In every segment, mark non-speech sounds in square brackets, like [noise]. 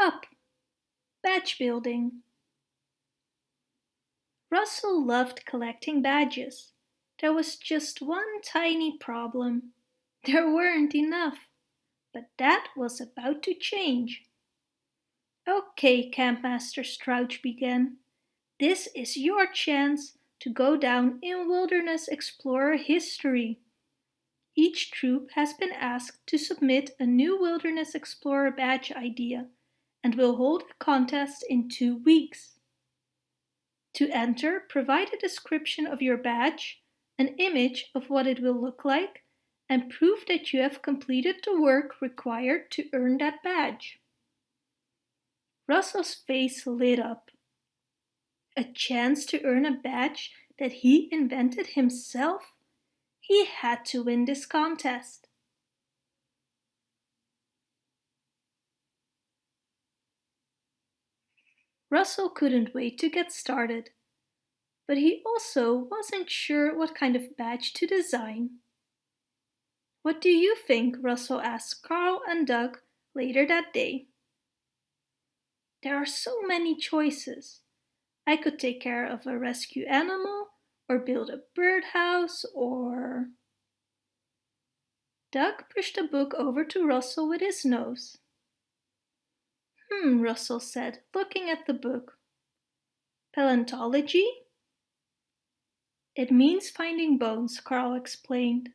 Up! Badge building. Russell loved collecting badges. There was just one tiny problem. [laughs] There weren't enough. But that was about to change. Okay, Campmaster Strauch began. This is your chance to go down in Wilderness Explorer history. Each troop has been asked to submit a new Wilderness Explorer badge idea and will hold a contest in two weeks. To enter, provide a description of your badge, an image of what it will look like, and prove that you have completed the work required to earn that badge. Russell's face lit up. A chance to earn a badge that he invented himself? He had to win this contest. Russell couldn't wait to get started, but he also wasn't sure what kind of badge to design. What do you think? Russell asked Carl and Doug later that day. There are so many choices. I could take care of a rescue animal, or build a birdhouse, or... Doug pushed a book over to Russell with his nose. Hmm, Russell said, looking at the book. Paleontology? It means finding bones, Carl explained.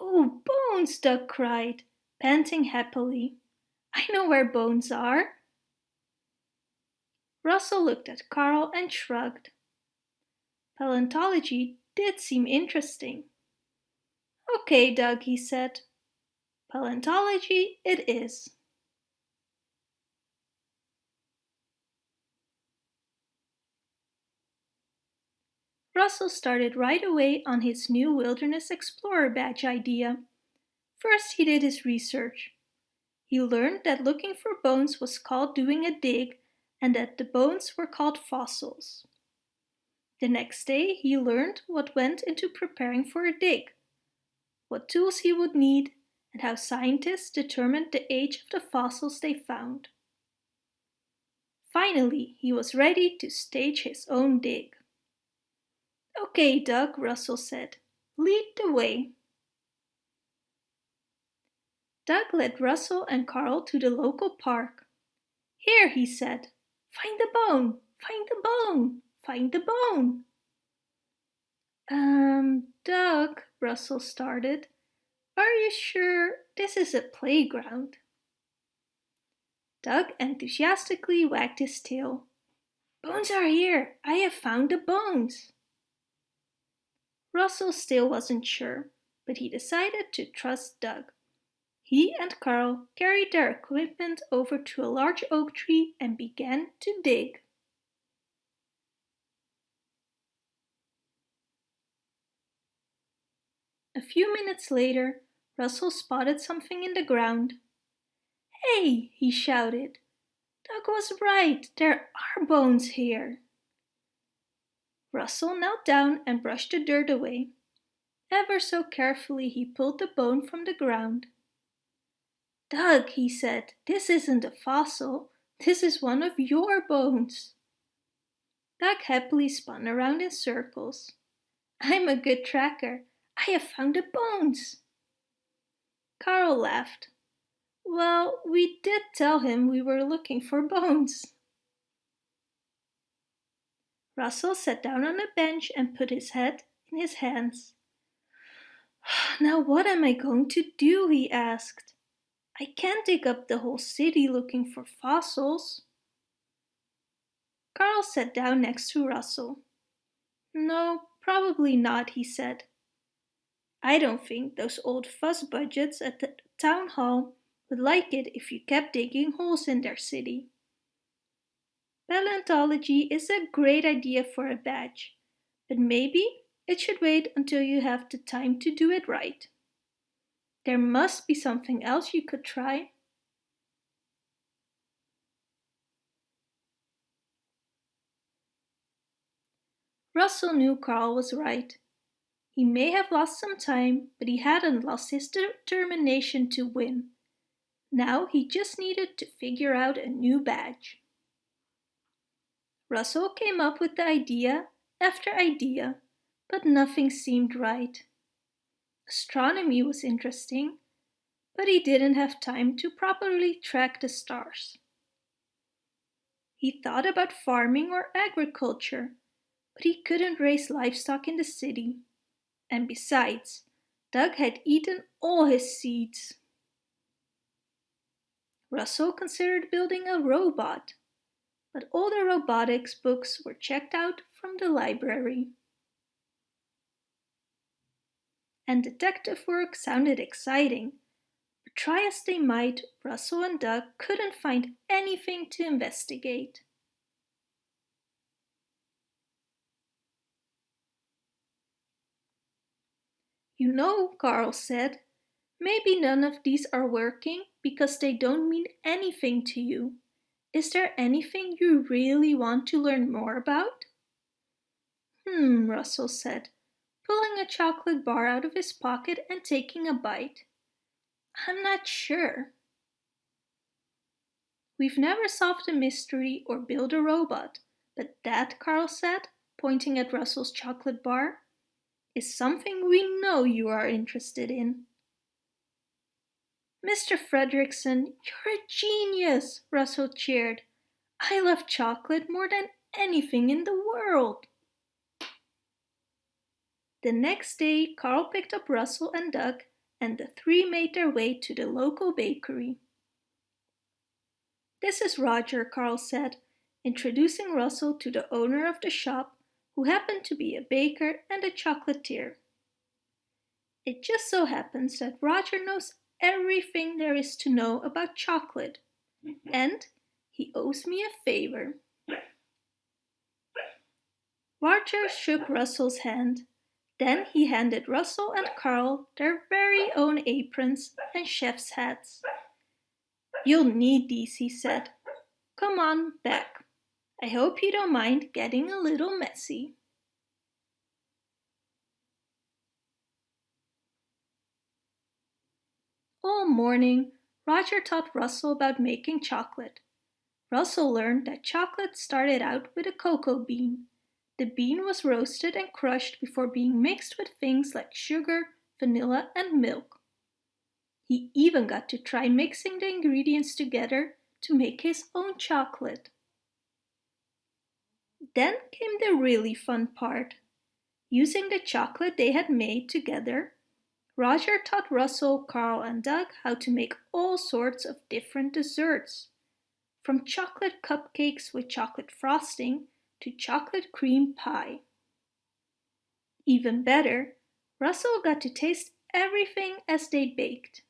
Oh, bones, Doug cried, panting happily. I know where bones are. Russell looked at Carl and shrugged. Paleontology did seem interesting. Okay, Doug, he said. Paleontology it is. Russell started right away on his new Wilderness Explorer badge idea. First he did his research. He learned that looking for bones was called doing a dig and that the bones were called fossils. The next day he learned what went into preparing for a dig, what tools he would need, and how scientists determined the age of the fossils they found. Finally, he was ready to stage his own dig. Okay, Doug, Russell said. Lead the way. Doug led Russell and Carl to the local park. Here, he said, find the bone, find the bone, find the bone. Um, Doug, Russell started, are you sure this is a playground? Doug enthusiastically wagged his tail. Bones are here! I have found the bones! Russell still wasn't sure, but he decided to trust Doug. He and Carl carried their equipment over to a large oak tree and began to dig. A few minutes later, Russell spotted something in the ground. Hey, he shouted. Doug was right, there are bones here. Russell knelt down and brushed the dirt away. Ever so carefully he pulled the bone from the ground. Doug, he said, this isn't a fossil, this is one of your bones. Doug happily spun around in circles. I'm a good tracker. I have found the bones. Carl laughed. Well, we did tell him we were looking for bones. Russell sat down on a bench and put his head in his hands. [sighs] Now what am I going to do? he asked. I can't dig up the whole city looking for fossils. Carl sat down next to Russell. No, probably not, he said. I don't think those old fuss budgets at the town hall would like it if you kept digging holes in their city. Paleontology is a great idea for a badge, but maybe it should wait until you have the time to do it right. There must be something else you could try. Russell knew Carl was right. He may have lost some time, but he hadn't lost his determination to win. Now he just needed to figure out a new badge. Russell came up with the idea after idea, but nothing seemed right. Astronomy was interesting, but he didn't have time to properly track the stars. He thought about farming or agriculture, but he couldn't raise livestock in the city. And besides, Doug had eaten all his seeds. Russell considered building a robot, but all the robotics books were checked out from the library. And detective work sounded exciting, but try as they might, Russell and Doug couldn't find anything to investigate. You know, Carl said, maybe none of these are working because they don't mean anything to you. Is there anything you really want to learn more about? Hmm, Russell said, pulling a chocolate bar out of his pocket and taking a bite. I'm not sure. We've never solved a mystery or built a robot, but that, Carl said, pointing at Russell's chocolate bar, is something we know you are interested in. Mr. Fredricksen, you're a genius, Russell cheered. I love chocolate more than anything in the world. The next day, Carl picked up Russell and Doug and the three made their way to the local bakery. This is Roger, Carl said, introducing Russell to the owner of the shop, who happened to be a baker and a chocolatier. It just so happens that Roger knows everything there is to know about chocolate, mm-hmm. and he owes me a favor. Roger shook Russell's hand. Then he handed Russell and Carl their very own aprons and chef's hats. You'll need these, he said. Come on back. I hope you don't mind getting a little messy. All morning, Roger taught Russell about making chocolate. Russell learned that chocolate started out with a cocoa bean. The bean was roasted and crushed before being mixed with things like sugar, vanilla and milk. He even got to try mixing the ingredients together to make his own chocolate. Then came the really fun part. Using the chocolate they had made together, Roger taught Russell, Carl and Doug how to make all sorts of different desserts. From chocolate cupcakes with chocolate frosting to chocolate cream pie. Even better, Russell got to taste everything as they baked.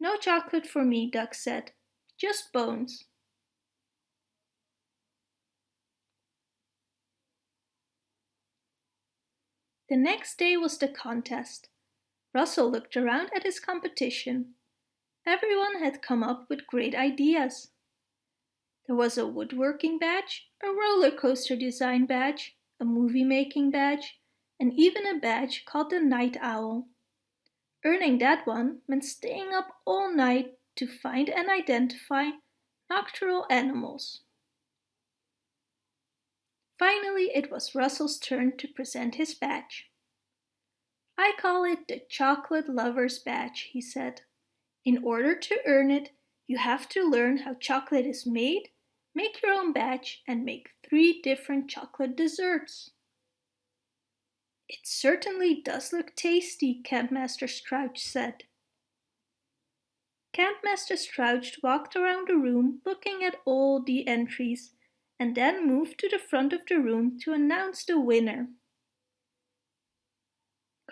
No chocolate for me, Doug said, just bones. The next day was the contest. Russell looked around at his competition. Everyone had come up with great ideas. There was a woodworking badge, a roller coaster design badge, a movie making badge, and even a badge called the Night Owl. Earning that one meant staying up all night to find and identify nocturnal animals. Finally, it was Russell's turn to present his badge. I call it the Chocolate Lover's Badge, he said. In order to earn it, you have to learn how chocolate is made, make your own badge, and make three different chocolate desserts. It certainly does look tasty, Campmaster Strauch said. Campmaster Strauch walked around the room looking at all the entries and then moved to the front of the room to announce the winner.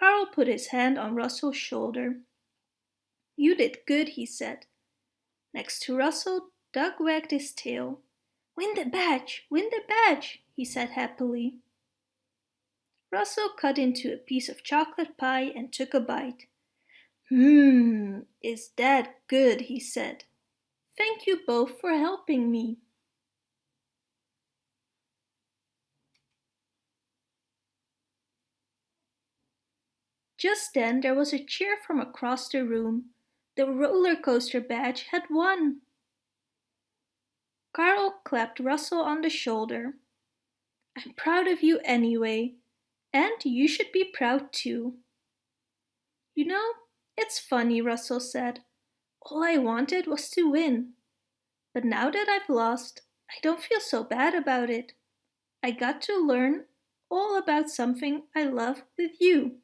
Carl put his hand on Russell's shoulder. You did good, he said. Next to Russell, Doug wagged his tail. Win the badge, win the badge, he said happily. Russell cut into a piece of chocolate pie and took a bite. Mmm, is that good, he said. Thank you both for helping me. Just then there was a cheer from across the room. The roller coaster badge had won! Carl clapped Russell on the shoulder. I'm proud of you anyway, and you should be proud too. You know, it's funny, Russell said. All I wanted was to win. But now that I've lost, I don't feel so bad about it. I got to learn all about something I love with you.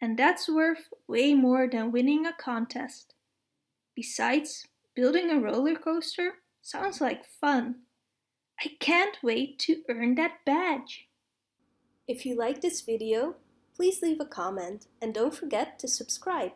And that's worth way more than winning a contest. Besides, building a roller coaster sounds like fun. I can't wait to earn that badge. If you like this video, please leave a comment and don't forget to subscribe.